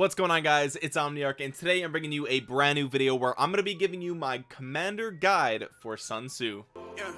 what's going on guys? It's omniarch and today i'm bringing you a brand new video where i'm going to be giving you my commander guide for sun tzu. Yeah,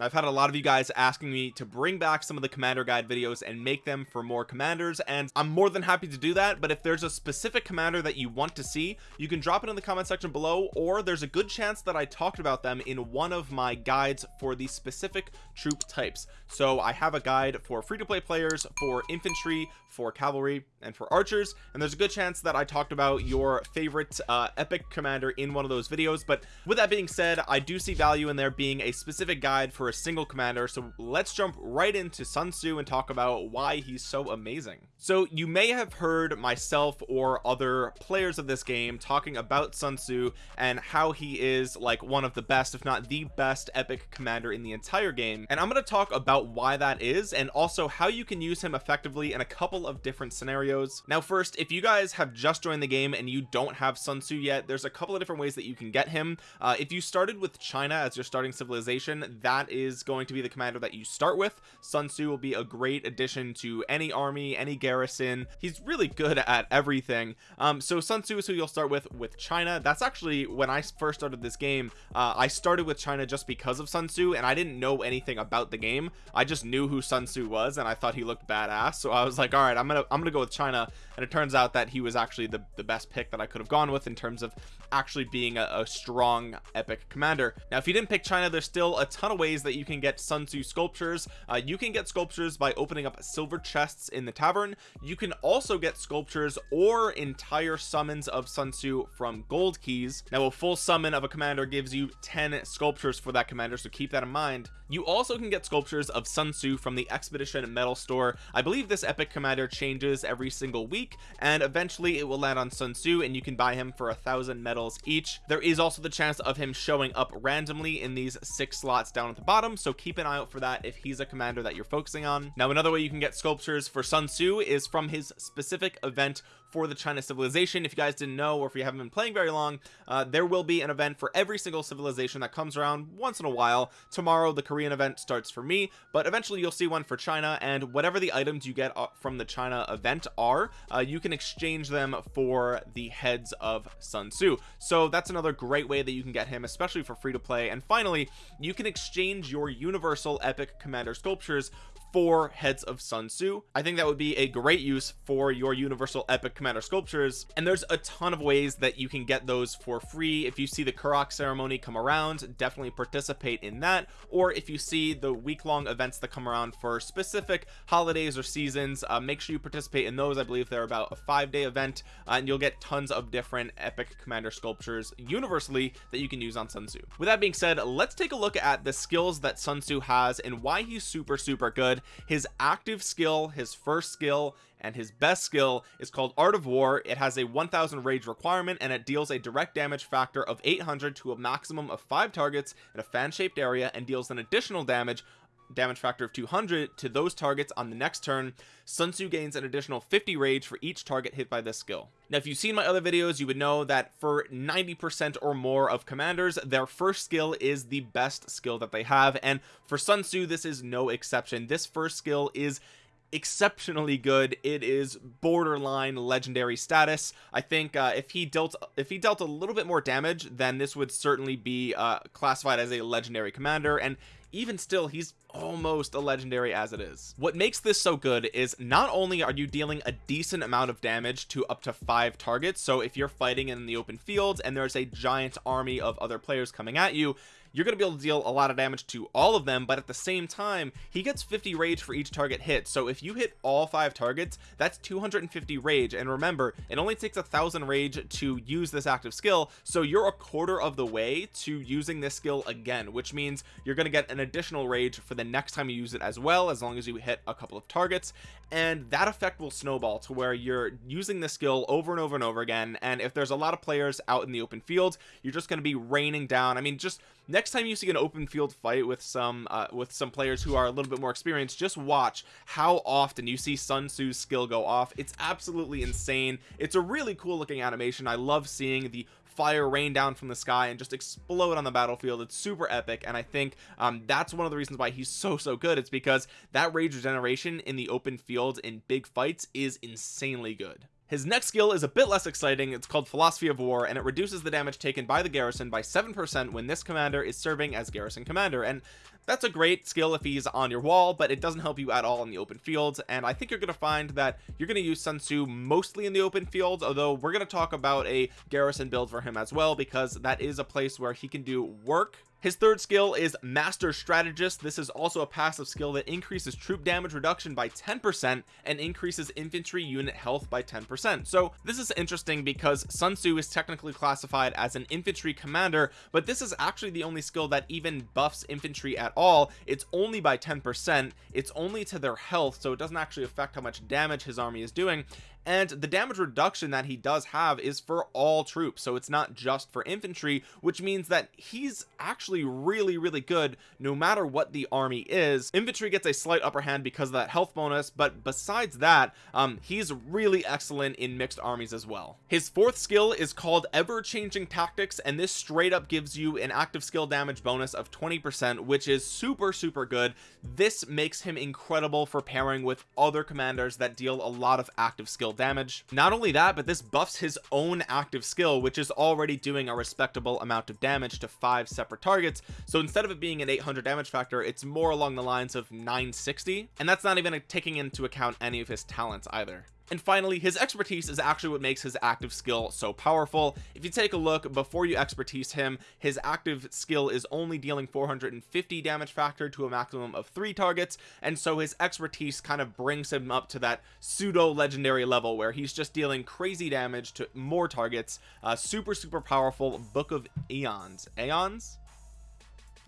I've had a lot of you guys asking me to bring back some of the commander guide videos and make them for more commanders and I'm more than happy to do that but if there's a specific commander that you want to see you can drop it in the comment section below or there's a good chance that I talked about them in one of my guides for the specific troop types. So I have a guide for free-to-play players for infantry for cavalry and for archers and there's a good chance that I talked about your favorite uh, epic commander in one of those videos but with that being said I do see value in there being a specific guide for a single commander so let's jump right into Sun Tzu and talk about why he's so amazing. So you may have heard myself or other players of this game talking about Sun Tzu and how he is like one of the best if not the best epic commander in the entire game. And I'm going to talk about why that is and also how you can use him effectively in a couple of different scenarios. Now first if you guys have just joined the game and you don't have Sun Tzu yet there's a couple of different ways that you can get him. Uh, if you started with China as your starting civilization that is going to be the commander that you start with. Sun Tzu will be a great addition to any army any garrison. He's really good at everything. Um so Sun Tzu is who you'll start with with China. That's actually when I first started this game uh, I started with China just because of Sun Tzu and I didn't know anything about the game. I just knew who Sun Tzu was and I thought he looked badass. So I was like all right I'm gonna I'm gonna go with China. And it turns out that he was actually the, the best pick that I could have gone with in terms of actually being a, a strong epic commander. Now if you didn't pick China there's still a ton of ways that you can get Sun Tzu sculptures. Uh, you can get sculptures by opening up silver chests in the tavern. You can also get sculptures or entire summons of Sun Tzu from gold keys. Now a full summon of a commander gives you 10 sculptures for that commander so keep that in mind you also can get sculptures of Sun Tzu from the expedition medal store. I believe this epic commander changes every single week and eventually it will land on Sun Tzu and you can buy him for a thousand medals each. There is also the chance of him showing up randomly in these six slots down at the bottom so keep an eye out for that if he's a commander that you're focusing on. Now another way you can get sculptures for Sun Tzu is from his specific event for the China civilization. If you guys didn't know or if you haven't been playing very long uh, there will be an event for every single civilization that comes around once in a while. Tomorrow the Korean event starts for me but eventually you'll see one for China and whatever the items you get uh, from the China event are uh, you can exchange them for the heads of Sun Tzu. So that's another great way that you can get him especially for free to play. And finally you can exchange your universal epic commander sculptures for heads of Sun Tzu. I think that would be a great use for your universal epic commander sculptures. And there's a ton of ways that you can get those for free. If you see the Karuak ceremony come around definitely participate in that. Or if you see the week-long events that come around for specific holidays or seasons uh, make sure you participate in those. I believe they're about a five-day event uh, and you'll get tons of different epic commander sculptures universally that you can use on Sun Tzu. With that being said let's take a look at the skills that Sun Tzu has and why he's super super good his active skill his first skill and his best skill is called art of war. It has a 1000 rage requirement and it deals a direct damage factor of 800 to a maximum of five targets in a fan-shaped area and deals an additional damage damage factor of 200 to those targets on the next turn. Sun Tzu gains an additional 50 rage for each target hit by this skill. Now if you've seen my other videos you would know that for 90 percent or more of commanders their first skill is the best skill that they have. And for Sun Tzu this is no exception. This first skill is exceptionally good. It is borderline legendary status. I think uh, if he dealt if he dealt a little bit more damage then this would certainly be uh, classified as a legendary commander. And even still he's almost a legendary as it is. What makes this so good is not only are you dealing a decent amount of damage to up to five targets so if you're fighting in the open fields and there's a giant army of other players coming at you you're going to be able to deal a lot of damage to all of them but at the same time he gets 50 rage for each target hit. So if you hit all five targets that's 250 rage. And remember it only takes a thousand rage to use this active skill. So you're a quarter of the way to using this skill again which means you're going to get an additional rage for the next time you use it as well as long as you hit a couple of targets. And that effect will snowball to where you're using the skill over and over and over again. And if there's a lot of players out in the open field you're just going to be raining down. I mean just next time you see an open field fight with some uh, with some players who are a little bit more experienced just watch how often you see Sun Tzu's skill go off. It's absolutely insane. It's a really cool looking animation. I love seeing the fire rain down from the sky and just explode on the battlefield. It's super epic and I think um, that's one of the reasons why he's so so good. It's because that rage regeneration in the open field in big fights is insanely good his next skill is a bit less exciting. It's called philosophy of war and it reduces the damage taken by the garrison by seven percent when this commander is serving as garrison commander. And that's a great skill if he's on your wall but it doesn't help you at all in the open fields. And I think you're gonna find that you're gonna use Sun Tzu mostly in the open fields although we're gonna talk about a garrison build for him as well because that is a place where he can do work his third skill is master strategist. This is also a passive skill that increases troop damage reduction by 10 percent and increases infantry unit health by 10 percent. So this is interesting because Sun Tzu is technically classified as an infantry commander but this is actually the only skill that even buffs infantry at all. It's only by 10 percent. It's only to their health so it doesn't actually affect how much damage his army is doing and the damage reduction that he does have is for all troops. So it's not just for infantry which means that he's actually really really good no matter what the army is. Infantry gets a slight upper hand because of that health bonus but besides that um he's really excellent in mixed armies as well. His fourth skill is called ever-changing tactics and this straight up gives you an active skill damage bonus of 20 percent which is super super good. This makes him incredible for pairing with other commanders that deal a lot of active skill damage. Not only that but this buffs his own active skill which is already doing a respectable amount of damage to five separate targets. So instead of it being an 800 damage factor it's more along the lines of 960 and that's not even taking into account any of his talents either and finally his expertise is actually what makes his active skill so powerful. If you take a look before you expertise him his active skill is only dealing 450 damage factor to a maximum of three targets. And so his expertise kind of brings him up to that pseudo legendary level where he's just dealing crazy damage to more targets. Uh, super super powerful book of eons aeons?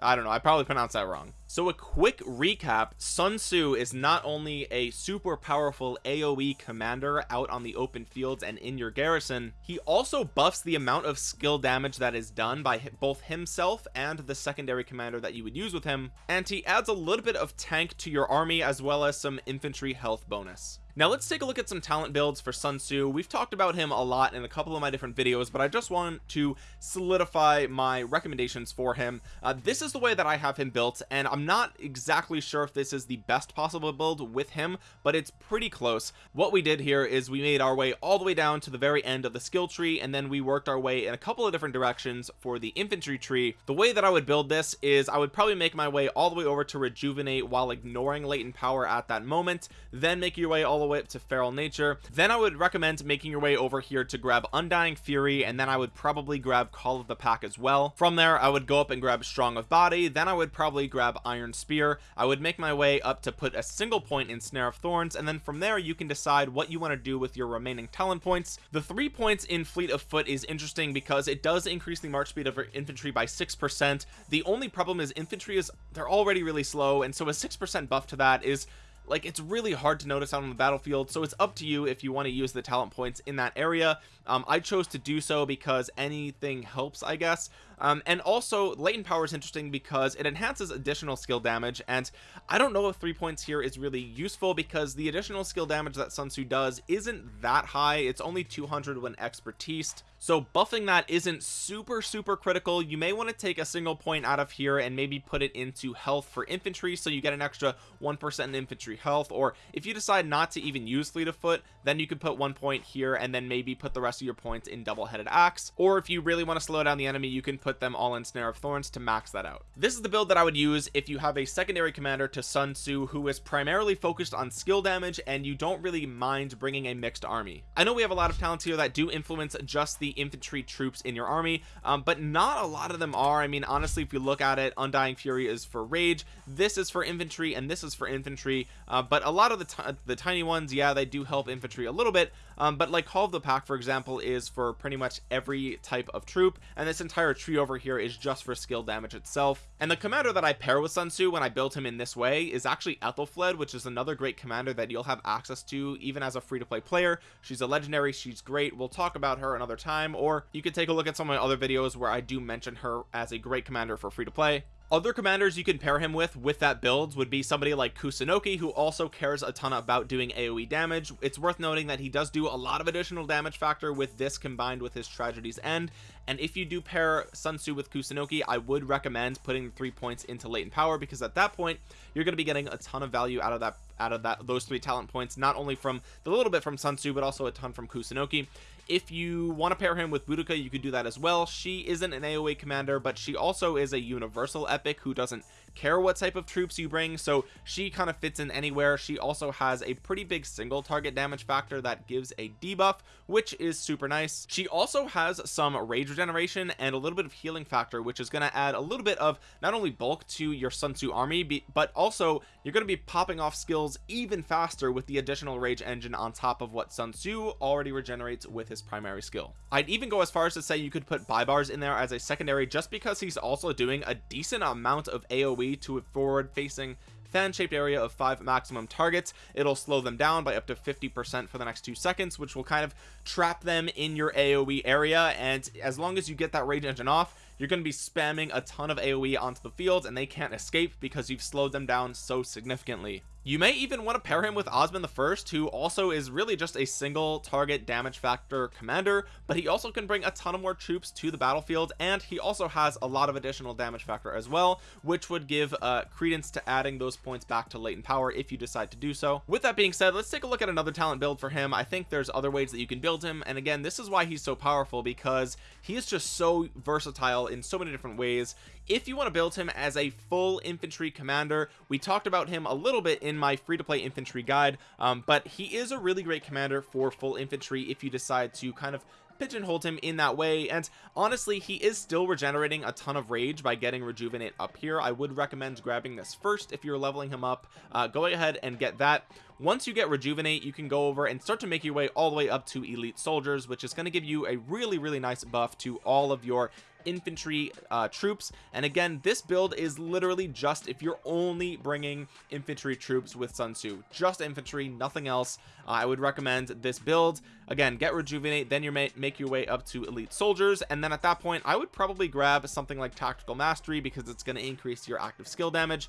I don't know. I probably pronounced that wrong so a quick recap Sun Tzu is not only a super powerful AoE commander out on the open fields and in your garrison he also buffs the amount of skill damage that is done by both himself and the secondary commander that you would use with him and he adds a little bit of tank to your army as well as some infantry health bonus. Now let's take a look at some talent builds for Sun Tzu. We've talked about him a lot in a couple of my different videos but I just want to solidify my recommendations for him. Uh, this is the way that I have him built and I'm not exactly sure if this is the best possible build with him but it's pretty close. What we did here is we made our way all the way down to the very end of the skill tree and then we worked our way in a couple of different directions for the infantry tree. The way that I would build this is I would probably make my way all the way over to rejuvenate while ignoring latent power at that moment then make your way all the way up to feral nature. Then I would recommend making your way over here to grab undying fury and then I would probably grab call of the pack as well. From there I would go up and grab strong of body. Then I would probably grab iron spear I would make my way up to put a single point in snare of thorns and then from there you can decide what you want to do with your remaining talent points. The three points in fleet of foot is interesting because it does increase the march speed of infantry by six percent. The only problem is infantry is they're already really slow and so a six percent buff to that is like it's really hard to notice out on the battlefield so it's up to you if you want to use the talent points in that area. Um, I chose to do so because anything helps I guess. Um, and also latent power is interesting because it enhances additional skill damage and I don't know if three points here is really useful because the additional skill damage that Sun Tzu does isn't that high. It's only 200 when expertise so buffing that isn't super super critical. You may want to take a single point out of here and maybe put it into health for infantry so you get an extra one percent in infantry health. Or if you decide not to even use fleet of foot then you could put one point here and then maybe put the rest of your points in double-headed axe. Or if you really want to slow down the enemy you can put them all in snare of thorns to max that out. This is the build that I would use if you have a secondary commander to Sun Tzu who is primarily focused on skill damage and you don't really mind bringing a mixed army. I know we have a lot of talents here that do influence just the infantry troops in your army um, but not a lot of them are. I mean honestly if you look at it undying fury is for rage. This is for infantry and this is for infantry uh, but a lot of the the tiny ones yeah they do help infantry a little bit um, but like call of the pack for example is for pretty much every type of troop and this entire tree over here is just for skill damage itself. And the commander that I pair with Sun Tzu when I built him in this way is actually Aethelflaed which is another great commander that you'll have access to even as a free-to-play player. She's a legendary she's great we'll talk about her another time or you could take a look at some of my other videos where I do mention her as a great commander for free to play other commanders you can pair him with with that build would be somebody like Kusunoki who also cares a ton about doing AoE damage. It's worth noting that he does do a lot of additional damage factor with this combined with his Tragedy's End. And if you do pair Sun Tzu with Kusunoki I would recommend putting three points into latent power because at that point you're going to be getting a ton of value out of that out of that those three talent points not only from the little bit from Sun Tzu but also a ton from Kusunoki. If you want to pair him with Boudica you could do that as well. She isn't an AoE commander but she also is a universal epic who doesn't care what type of troops you bring so she kind of fits in anywhere. She also has a pretty big single target damage factor that gives a debuff which is super nice. She also has some rage regeneration and a little bit of healing factor which is going to add a little bit of not only bulk to your Sun Tzu army but also you're going to be popping off skills even faster with the additional rage engine on top of what Sun Tzu already regenerates with his primary skill. I'd even go as far as to say you could put Baibars in there as a secondary just because he's also doing a decent amount of AoE to a forward facing fan shaped area of five maximum targets. It'll slow them down by up to 50 percent for the next two seconds which will kind of trap them in your aoe area. And as long as you get that rage engine off you're going to be spamming a ton of aoe onto the field and they can't escape because you've slowed them down so significantly you may even want to pair him with Osman the first who also is really just a single target damage factor commander but he also can bring a ton of more troops to the battlefield and he also has a lot of additional damage factor as well which would give uh, credence to adding those points back to latent power if you decide to do so. With that being said let's take a look at another talent build for him. I think there's other ways that you can build him and again this is why he's so powerful because he is just so versatile in so many different ways if you want to build him as a full infantry commander we talked about him a little bit in my free-to-play infantry guide um, but he is a really great commander for full infantry if you decide to kind of pigeonholed him in that way. And honestly he is still regenerating a ton of rage by getting rejuvenate up here. I would recommend grabbing this first if you're leveling him up. Uh, go ahead and get that. Once you get rejuvenate you can go over and start to make your way all the way up to elite soldiers which is going to give you a really really nice buff to all of your infantry uh, troops. And again this build is literally just if you're only bringing infantry troops with Sun Tzu. Just infantry nothing else. Uh, I would recommend this build. Again get rejuvenate then you may make your way up to elite soldiers. And then at that point I would probably grab something like tactical mastery because it's going to increase your active skill damage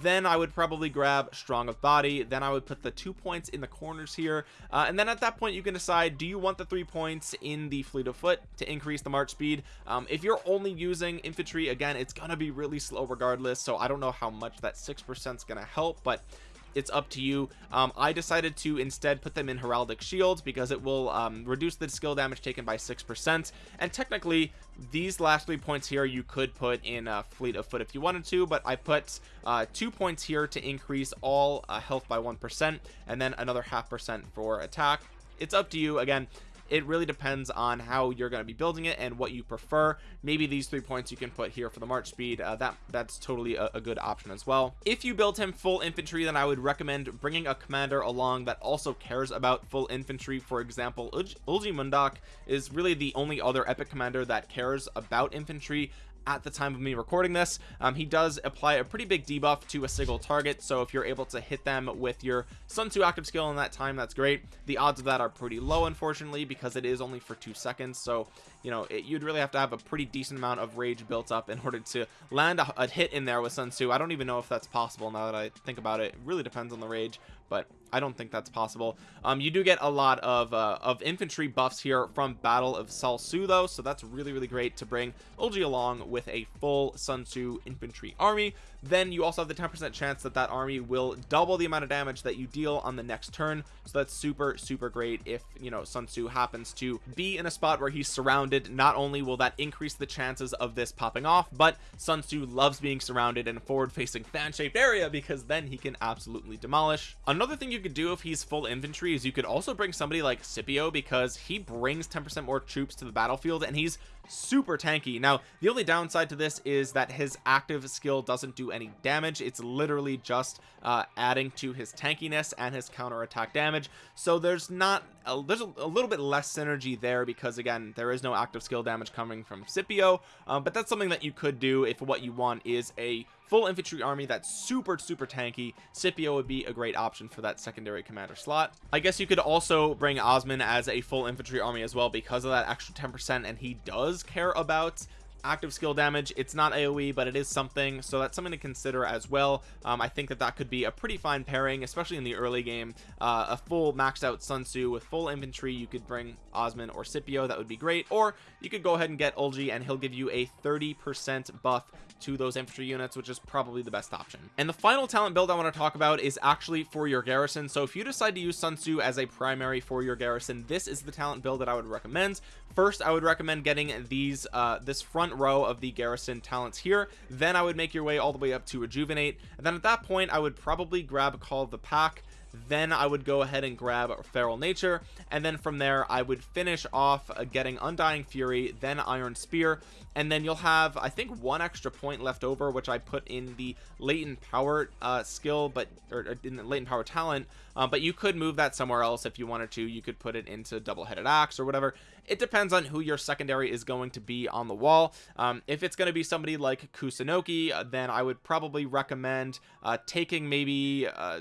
then I would probably grab strong of body. Then I would put the two points in the corners here. Uh, and then at that point you can decide do you want the three points in the fleet of foot to increase the march speed? Um, if you're only using infantry again it's gonna be really slow regardless. So I don't know how much that six percent is gonna help but it's up to you. Um, I decided to instead put them in heraldic shields because it will um, reduce the skill damage taken by six percent. And technically these last three points here you could put in a fleet of foot if you wanted to but I put uh, two points here to increase all uh, health by one percent and then another half percent for attack. It's up to you. Again it really depends on how you're going to be building it and what you prefer. Maybe these three points you can put here for the march speed uh, that that's totally a, a, good option as well. If you build him full infantry then i would recommend bringing a commander along that also cares about full infantry. For example Eulji Mundeok is really the only other epic commander that cares about infantry at the time of me recording this. Um, he does apply a pretty big debuff to a single target so if you're able to hit them with your sun tzu active skill in that time that's great. The odds of that are pretty low unfortunately because it is only for two seconds so you know it, you'd really have to have a pretty decent amount of rage built up in order to land a, a hit in there with sun tzu. I don't even know if that's possible now that i think about it. It really depends on the rage but I don't think that's possible. Um you do get a lot of uh, of infantry buffs here from battle of Salsu though so that's really really great to bring Eulji along with a full Sun Tzu infantry army then you also have the 10 percent chance that that army will double the amount of damage that you deal on the next turn. So that's super super great if you know Sun Tzu happens to be in a spot where he's surrounded. Not only will that increase the chances of this popping off but Sun Tzu loves being surrounded in a forward facing fan shaped area because then he can absolutely demolish. Another thing you could do if he's full infantry is you could also bring somebody like Scipio because he brings 10% more troops to the battlefield and he's super tanky. Now the only downside to this is that his active skill doesn't do any damage. It's literally just uh, adding to his tankiness and his counter attack damage. So there's not a, there's a, a, little bit less synergy there because again there is no active skill damage coming from Scipio um, but that's something that you could do if what you want is a full infantry army that's super super tanky. Scipio would be a great option for that secondary commander slot. I guess you could also bring Osman as a full infantry army as well because of that extra 10 percent and he does care about active skill damage. It's not aoe but it is something so that's something to consider as well. Um, i think that that could be a pretty fine pairing especially in the early game. Uh, a full maxed out sun tzu with full infantry you could bring osman or scipio that would be great. Or you could go ahead and get eulji and he'll give you a 30 percent buff to those infantry units which is probably the best option. And the final talent build i want to talk about is actually for your garrison. So if you decide to use sun tzu as a primary for your garrison this is the talent build that i would recommend. First i would recommend getting these uh this front row of the garrison talents here. Then i would make your way all the way up to rejuvenate. And then at that point i would probably grab call the pack. Then I would go ahead and grab feral nature. And then from there I would finish off getting undying fury then iron spear. And then you'll have I think one extra point left over which I put in the latent power uh, skill but or in the latent power talent. Uh, but you could move that somewhere else if you wanted to. You could put it into double-headed axe or whatever it depends on who your secondary is going to be on the wall. Um, if it's going to be somebody like Kusunoki uh, then I would probably recommend uh, taking maybe uh,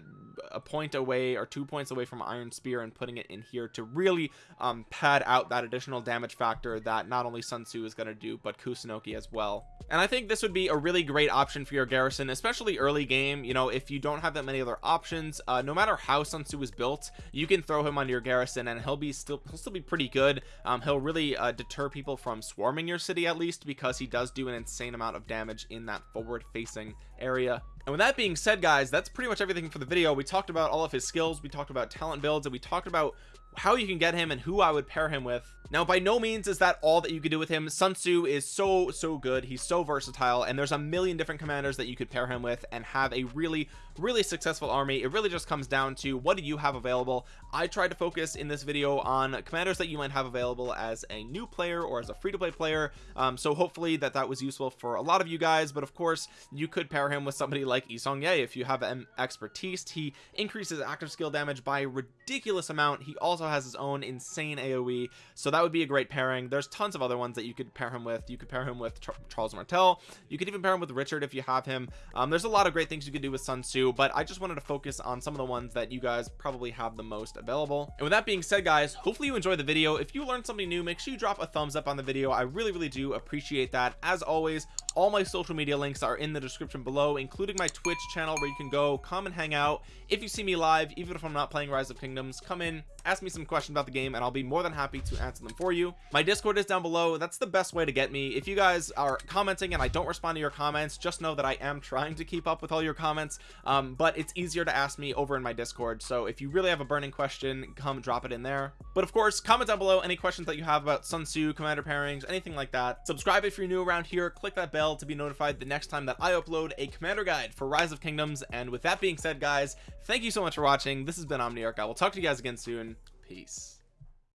a point away or two points away from iron spear and putting it in here to really um, pad out that additional damage factor that not only Sun Tzu is going to do but Kusunoki as well and I think this would be a really great option for your garrison especially early game. You know if you don't have that many other options uh, no matter how Sun Tzu is built you can throw him on your garrison and he'll be still he'll still be pretty good. Um, he'll really uh, deter people from swarming your city at least because he does do an insane amount of damage in that forward facing area. And with that being said guys that's pretty much everything for the video. We talked about all of his skills. We talked about talent builds and we talked about how you can get him and who I would pair him with. Now by no means is that all that you could do with him. Sun Tzu is so so good. He's so versatile and there's a million different commanders that you could pair him with and have a really really successful army. It really just comes down to what do you have available. I tried to focus in this video on commanders that you might have available as a new player or as a free-to-play player. Um, so hopefully that that was useful for a lot of you guys but of course you could pair him with somebody like Yi Seong-Gye if you have an expertise he increases active skill damage by a ridiculous amount. He also has his own insane AoE so that would be a great pairing. There's tons of other ones that you could pair him with. You could pair him with Ch Charles Martel. You could even pair him with Richard if you have him. Um, there's a lot of great things you could do with Sun Tzu but I just wanted to focus on some of the ones that you guys probably have the most available. And with that being said guys hopefully you enjoyed the video. If you learned something new make sure you drop a thumbs up on the video. I really really do appreciate that. As always all my social media links are in the description below including my twitch channel where you can go come and hang out. If you see me live even if i'm not playing rise of kingdoms come in ask me some questions about the game and i'll be more than happy to answer them for you. My discord is down below. That's the best way to get me. If you guys are commenting and i don't respond to your comments just know that i am trying to keep up with all your comments um, but it's easier to ask me over in my discord. So if you really have a burning question come drop it in there. But of course comment down below any questions that you have about sun tzu commander pairings anything like that. Subscribe if you're new around here. Click that bell to be notified the next time that I upload a commander guide for rise of kingdoms. And with that being said guys thank you so much for watching. This has been Omniarch. I will talk to you guys again soon peace